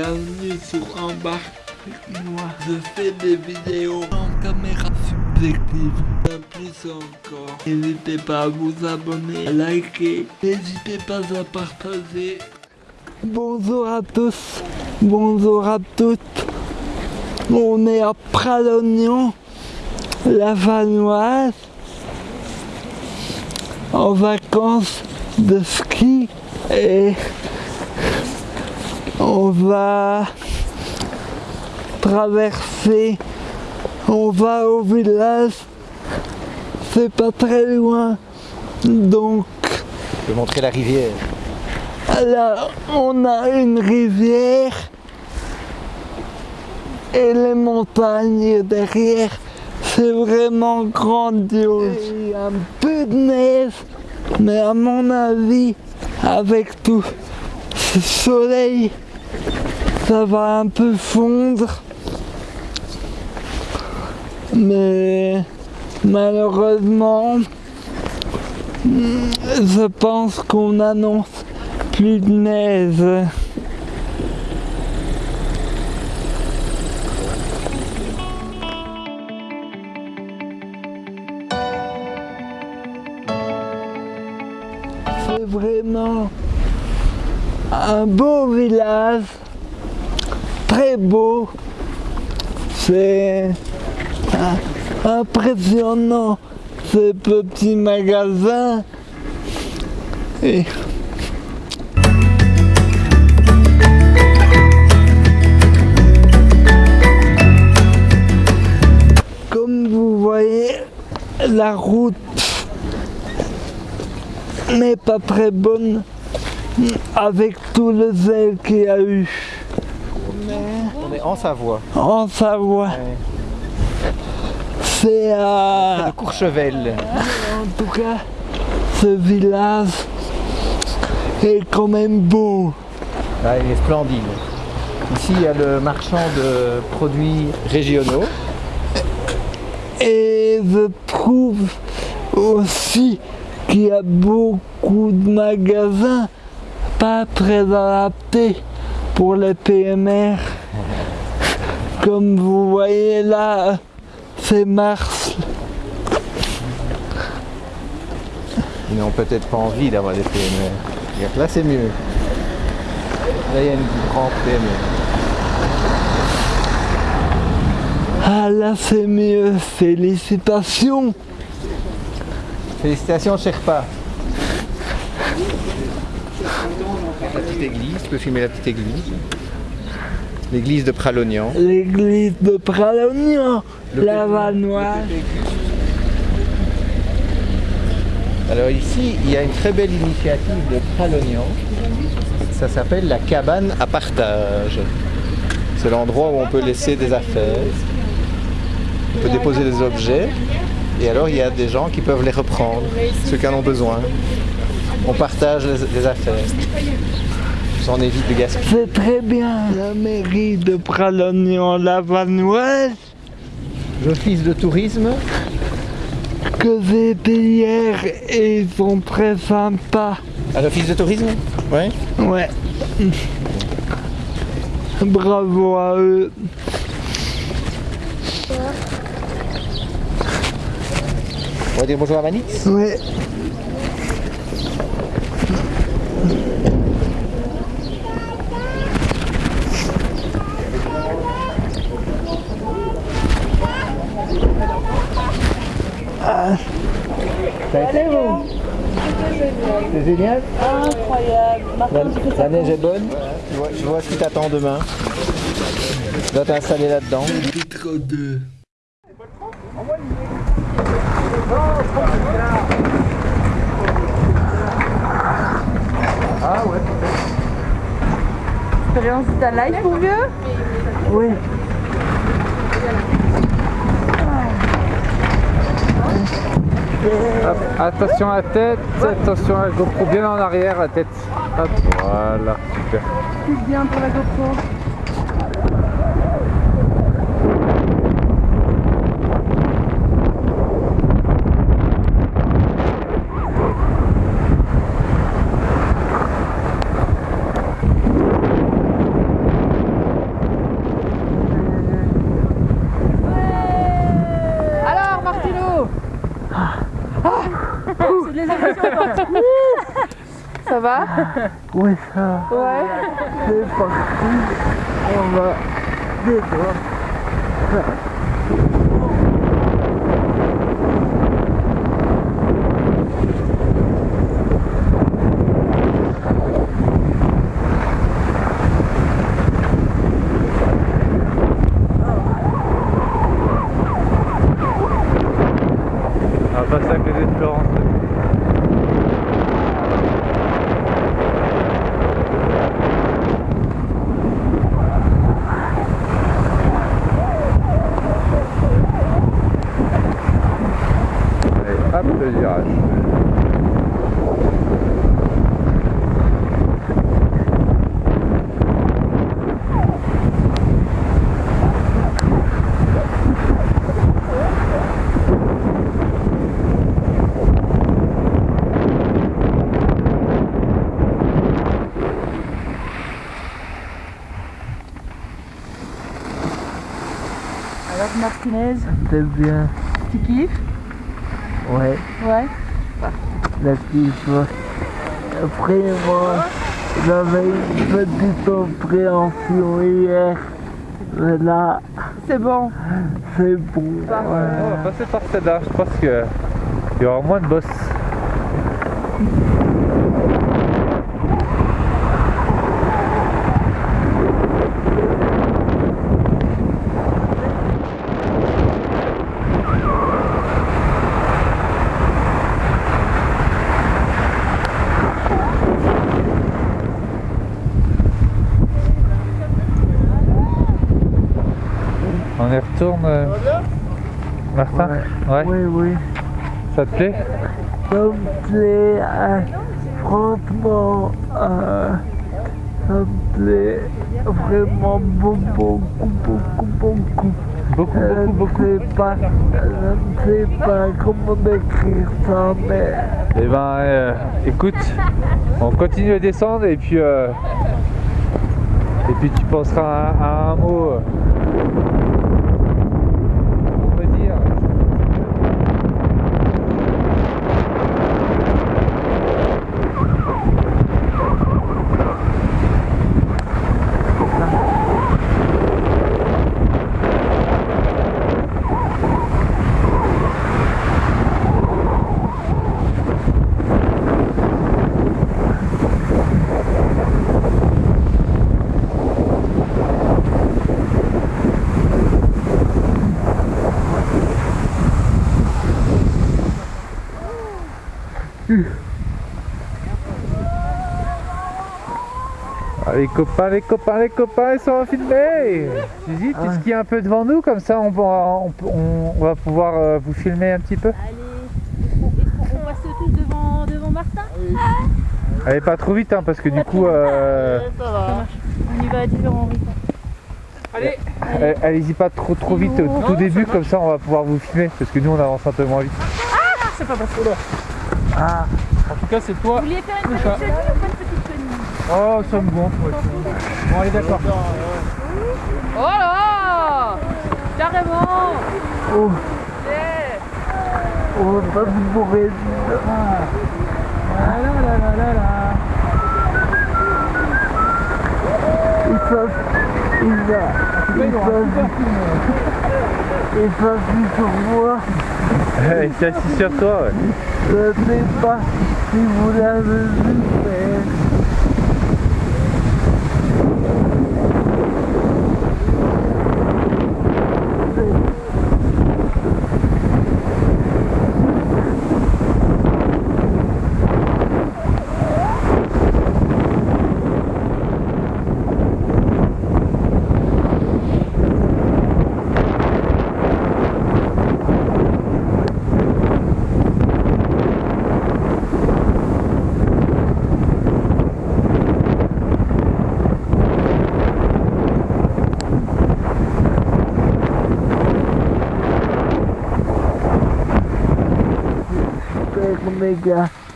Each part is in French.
Bienvenue sur Embarque moi. Je fais des vidéos en caméra subjective. Bien plus encore. N'hésitez pas à vous abonner, à liker. N'hésitez pas à partager. Bonjour à tous. Bonjour à toutes. On est à Pralognan, la Vanoise, en vacances de ski et on va traverser, on va au village, c'est pas très loin, donc Je vais montrer la rivière. là on a une rivière et les montagnes derrière, c'est vraiment grandiose. Il y a un peu de neige, mais à mon avis, avec tout ce soleil, ça va un peu fondre. Mais malheureusement, je pense qu'on annonce plus de neige. Un beau village, très beau. C'est impressionnant ces petits magasins. Et Comme vous voyez, la route n'est pas très bonne avec tout le zèle qu'il y a eu On est en Savoie. en Savoie. C'est à... Courchevel. En tout cas, ce village est quand même beau. Ah, il est splendide. Ici, il y a le marchand de produits régionaux. Et je trouve aussi qu'il y a beaucoup de magasins pas très adaptés pour les PMR. Comme vous voyez là, c'est Mars. Ils n'ont peut-être pas envie d'avoir des. Regarde, Là, c'est mieux. Là, il y a une grande PME. Ah là c'est mieux, félicitations. Félicitations, Sherpa. La petite église, tu peux filmer la petite église. L'église de Pralognan. L'église de Pralognan, la Vanoise. Alors ici, il y a une très belle initiative de Pralognan. Ça s'appelle la cabane à partage. C'est l'endroit où on peut laisser des affaires. On peut déposer des objets. Et alors, il y a des gens qui peuvent les reprendre, ceux qui en ont besoin. On partage les affaires. En évite de gaspiller. C'est très bien. La mairie de Pralognan, la Vanoise, L'office de tourisme, que j'ai été hier et ils sont très sympas. à l'office de tourisme? Oui. Ouais. Bravo à eux. On va dire bonjour à Manix. Ouais. Génial Incroyable. Martin, La, la neige est bonne. Tu vois, tu vois ce qui t'attend demain. Tu dois t'installer là-dedans. Titre 2. Ah ouais. expérience de ta life, mon vieux? Oui. Hop, attention à la tête, attention à la GoPro, bien en arrière la tête. Hop, voilà, super. C'est bien pour la GoPro. ça va? Oui, ça. Ouais. C'est parti. On va. Martinez, C'est bien. tu kiffes? Ouais, Ouais. la kiffe. Vraiment, j'avais une petite appréhension hier. Mais là, C'est bon. c'est bon. On va passer par celle-là, je pense que il y aura moins de boss. Y retourne, euh, Martin Ouais. Oui, oui. Ça te plaît? Ça me plaît, euh, franchement, euh, ça me plaît vraiment beaucoup, beaucoup, beaucoup, beaucoup. Beaucoup, beaucoup, beaucoup. Je sais pas, je ne sais pas comment décrire ça, mais Eh ben, euh, écoute, on continue à descendre et puis, euh, et puis tu penseras à, à un mot. euh, pour me dire. Ah, les copains, les copains, les copains, ils sont filmés. Suzy, tu skis un peu devant nous, comme ça on, on, on- on va pouvoir euh, vous filmer un petit peu. Allez, est-ce qu'on reste tous devant, devant Martin. Allez, pas trop vite, hein, parce que du coup, euh, On y va à différents rythmes. euh, allez-y pas trop trop vite au tout début, comme ça on va pouvoir vous filmer, parce que nous on avance un peu moins vite. En tout cas, c'est toi. Vous vouliez faire une petite chenille ou pas une petite chenille Oh, ça me gonfle. ouais. Bon, allez, d'accord. Oh là Carrément oh, Yeah. on va pas mourir. Ah là là là là là. Il faut, il va, Mais il non, faut, on va filmer. il faut plus sur moi. Il s'est assis sur toi, ouais. Je sais pas si vous l'avez vu, mais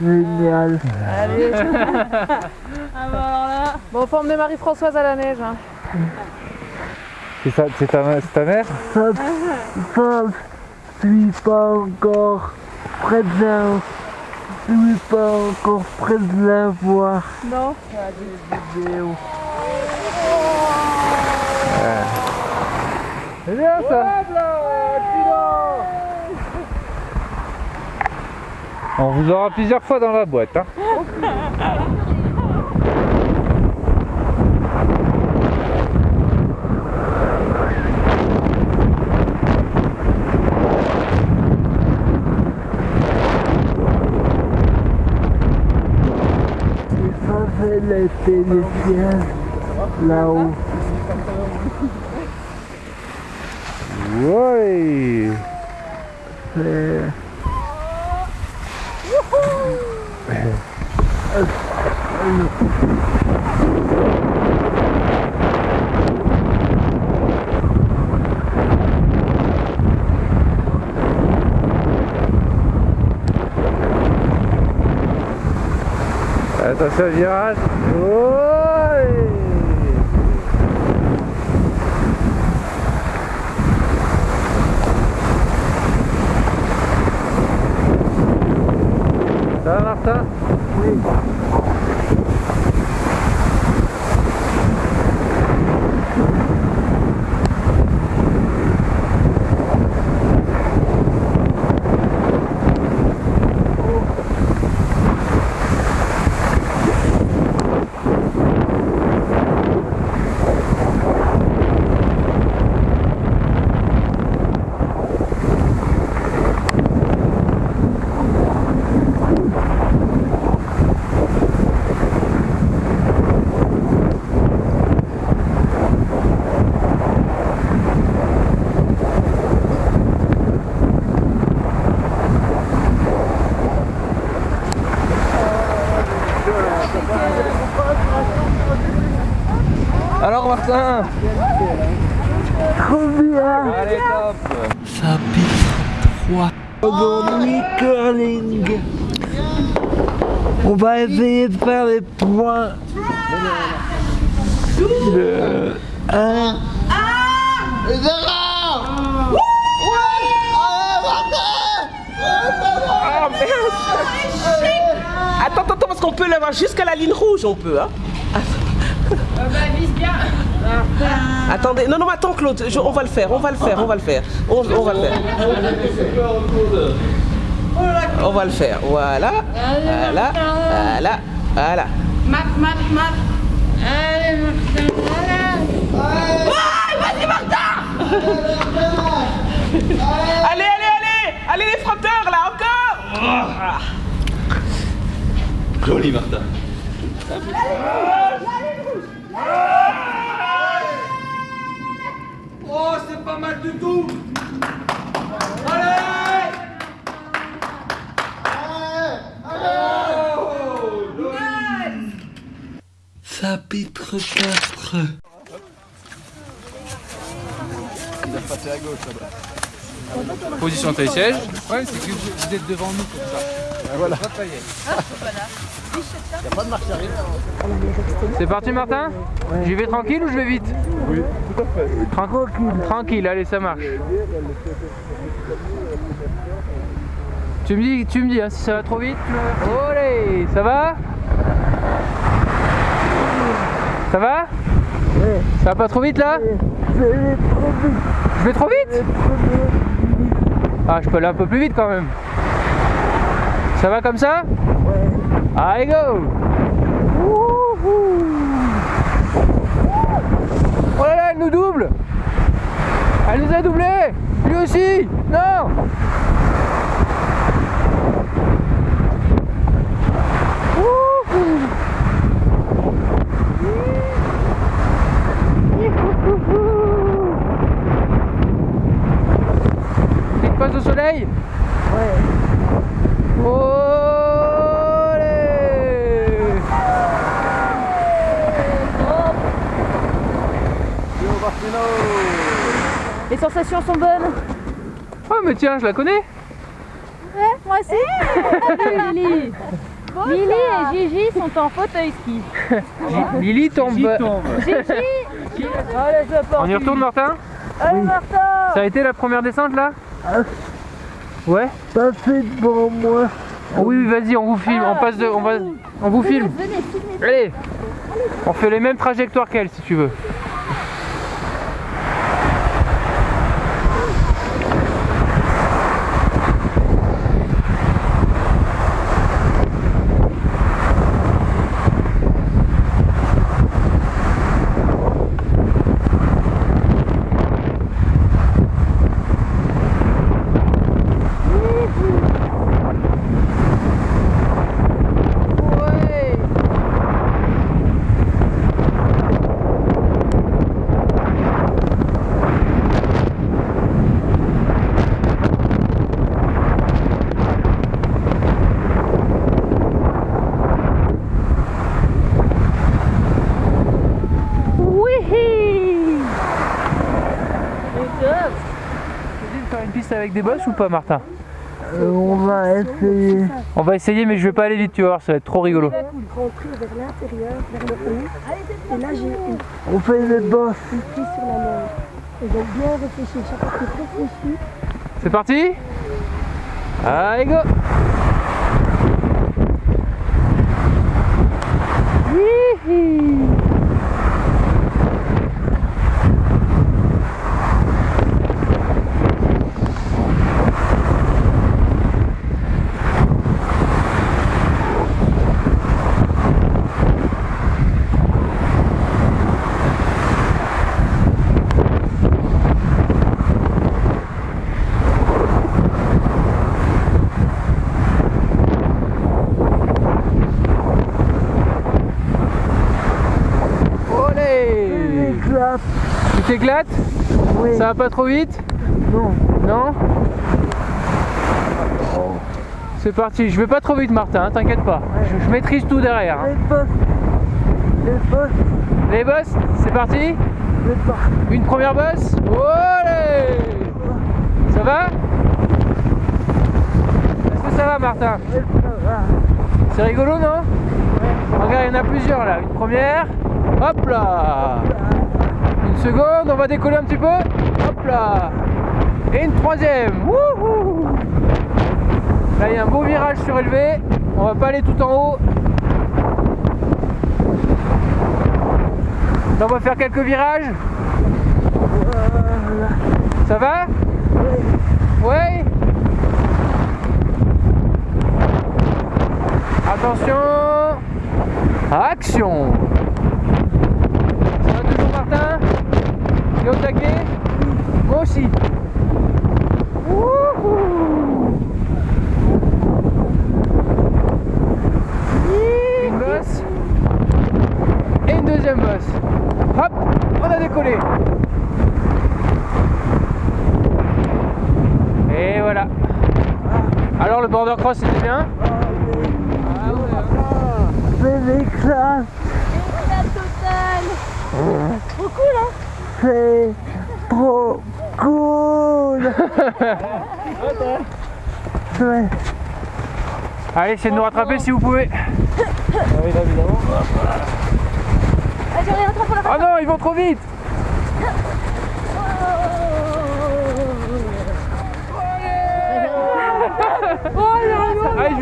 génial. Allez Ah bah alors là, Bon, faut emmener Marie-Françoise à la neige. Hein. C'est ça- c'est ta, ta mère? Ça, ça, je suis pas encore très bien. Je suis pas encore prêt de la voir. Non. Vidéo. C'est bien ça On vous aura plusieurs fois dans la boîte. Hein. Les là-haut. Ouais Attention virage Ouais Martin bien Allez top Chapitre 3 Aujourd'hui, curling. On va essayer de faire les points. De 1 Attends, attends, attends, parce qu'on peut l'avoir jusqu'à la ligne rouge, on peut, hein Attendez, non, non, attends Claude, je- on va le faire, on va le faire, on va le faire. On, on va le faire. On va le faire, voilà, voilà, voilà, voilà. Mat, mat, mat. Allez, Allez, allez, allez Allez les frotteurs, là, encore Joli Martin Oh, c'est pas mal du tout Chapitre 4 Position de siège. Le problème, c'est que vous êtes devant nous comme ça. Voilà. C'est parti Martin J'y vais tranquille ou je vais vite Oui, tout à fait. Tranquille. Tranquille, allez ça marche. Tu me dis, tu me dis hein, si ça va trop vite. tu me- Olé, ça va Ça va Ça va pas trop vite là Je vais trop vite Ah, je peux aller un peu plus vite quand même. Ça va comme ça? Allez go! Oh là là, elle nous double! Elle nous a doublé! Lui aussi! Non Wouhou Petite pause au soleil Ouais. Olé Sont bonnes. Oh mais tiens, je la connais Moi aussi. Lily. Lily et Gigi sont en fauteuil ski. Lily tombe. Gigi Allez, c'est parti. On y retourne Martin Allez, Martin Ça a été la première descente là Ouais Passez devant moi. Oh oui, oui, vas-y, on vous filme, on passe de, on va, on vous filme. Venez, filmez. Allez, on fait les mêmes trajectoires qu'elle si tu veux. de faire une piste avec des bosses ou pas Martin on va essayer. On va essayer mais je vais pas aller vite tu vas voir, ça va être trop rigolo. On fait des bosses. C'est parti Allez go Hihi. Olé Clap. Tu t'éclates Oui. Ça va pas trop vite Non. Non C'est parti, je vais pas trop vite Martin, hein, t'inquiète pas. Je, je maîtrise tout derrière. hein. Les bosses. Les bosses. Les boss, c'est parti Les. Une première bosse Olé Ça va Est-ce que ça va Martin C'est rigolo non Regarde, il y en a plusieurs là. Une première. Hop là Seconde, on va décoller un petit peu. Hop là Et une troisième. Wouhou Là, il y a un beau virage surélevé. On va pas aller tout en haut. Là, on va faire quelques virages. Ça va? Oui Attention Action Ça va toujours Martin Es au taquet Moi aussi Wouhou Une bosse et une deuxième bosse. Hop, on a décollé. Et voilà. Alors le border cross c'était bien? Ah ouais. C'est des classes. La totale. Trop cool, hein C'est trop cool. Ouais. Allez, essayez de nous rattraper si vous pouvez. Ah, Ah non, ils vont trop vite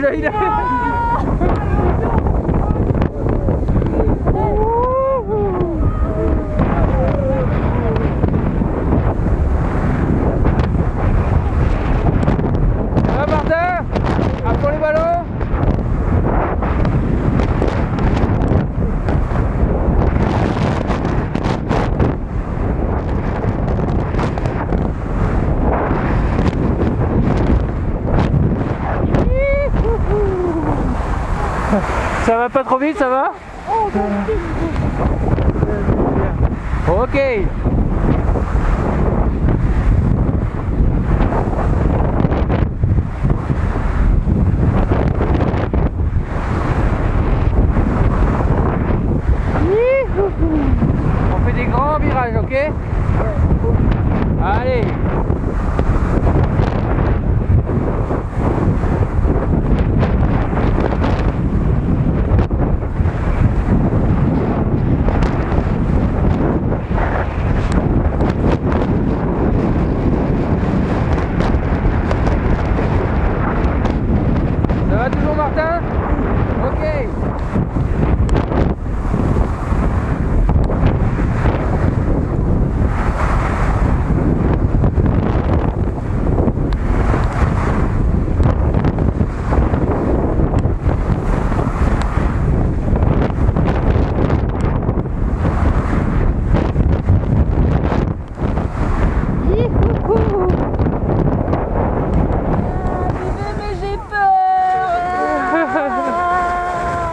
vais aller. Ça va Martin À pour les ballons Ça va pas trop vite, ça va? Ok. On fait des grands virages, ok Allez Ça va toujours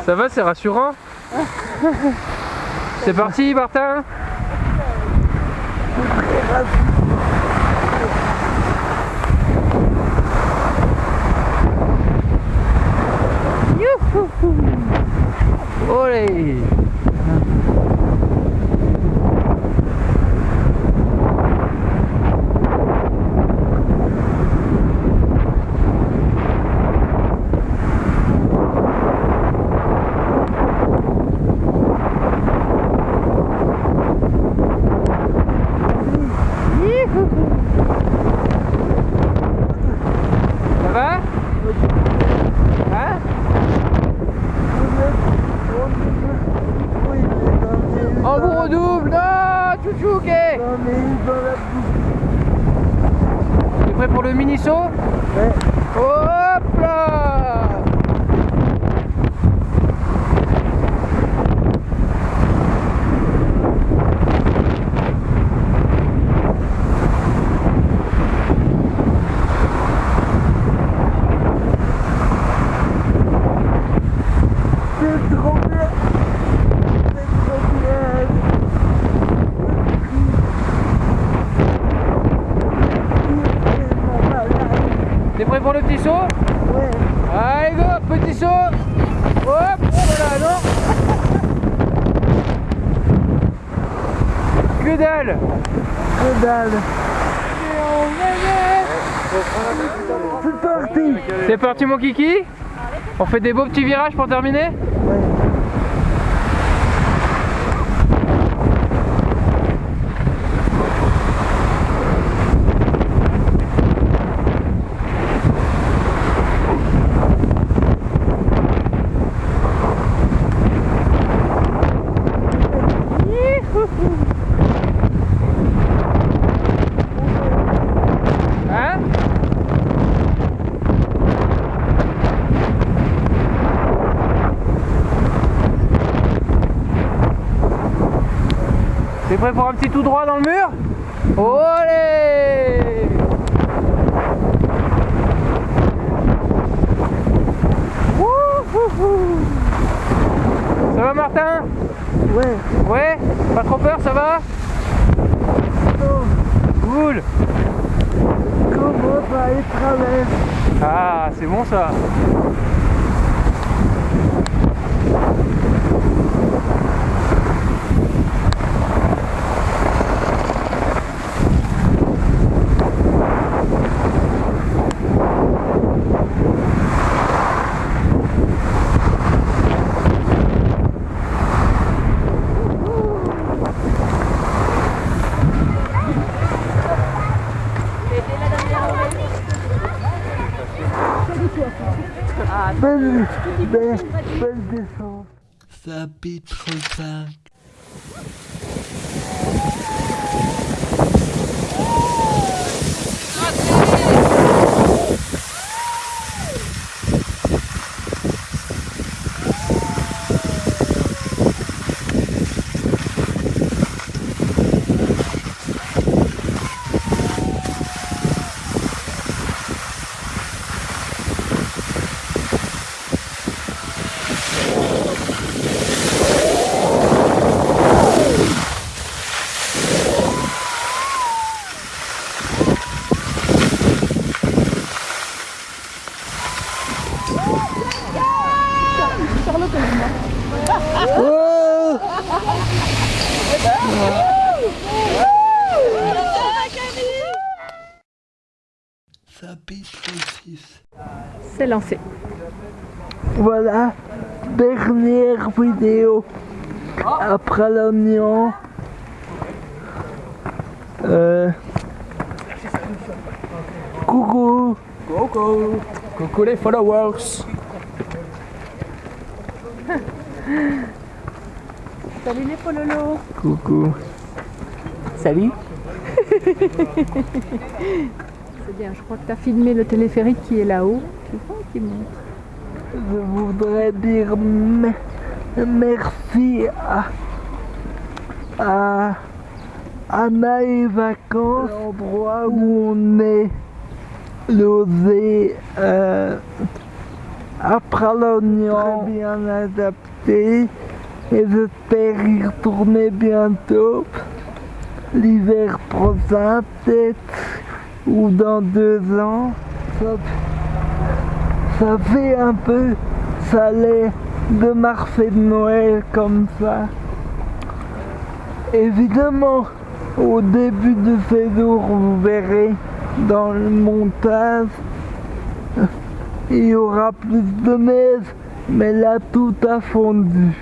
Ça va, c'est rassurant. C'est parti, Martin Thank you. Que dalle Que dalle C'est parti C'est parti mon kiki. On fait des beaux petits virages pour terminer Hein T'es prêt pour un petit tout droit dans le mur? Olé. Ça va Martin? Ouais. Ouais? Pas trop peur, ça va? Cool. Comment Ah, c'est bon ça Belle, belle, belle descente. Chapitre 5 Chapitre 6 C'est lancé. Voilà, dernière vidéo après l'oignon. Euh... Coucou Coucou Coucou les followers Salut les pololos. Coucou Salut. C'est bien, je crois que tu as filmé le téléphérique qui est là-haut. Tu vois qui monte. Je voudrais dire me- merci à, à Anna et Vacances, l'endroit où on est losé. euh, à Pralognan, très bien adapté et j'espère y retourner bientôt. L'hiver prochain peut-être ou dans deux ans. Ça, fait un peu salé de marché de Noël comme ça. Évidemment, au début de ces jours, vous verrez dans le montage, il y aura plus de neige, mais là tout a fondu.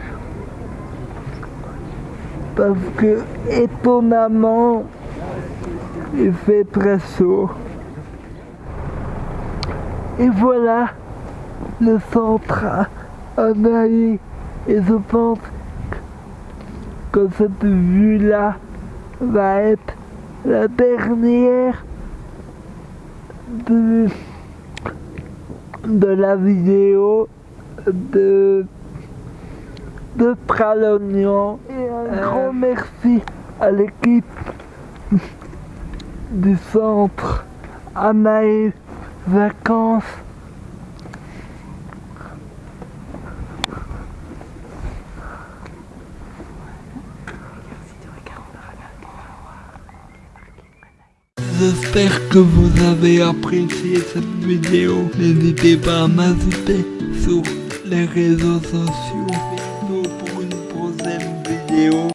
Parce que étonnamment, il fait très chaud. Et voilà le centre à Naï. Et je pense que cette vue-là va être la dernière de, de la vidéo de, de Pralognan. Et un grand merci à l'équipe du centre Anaïs Vacances. J'espère que vous avez apprécié cette vidéo. N'hésitez pas à m'ajouter sur les réseaux sociaux pour une prochaine vidéo.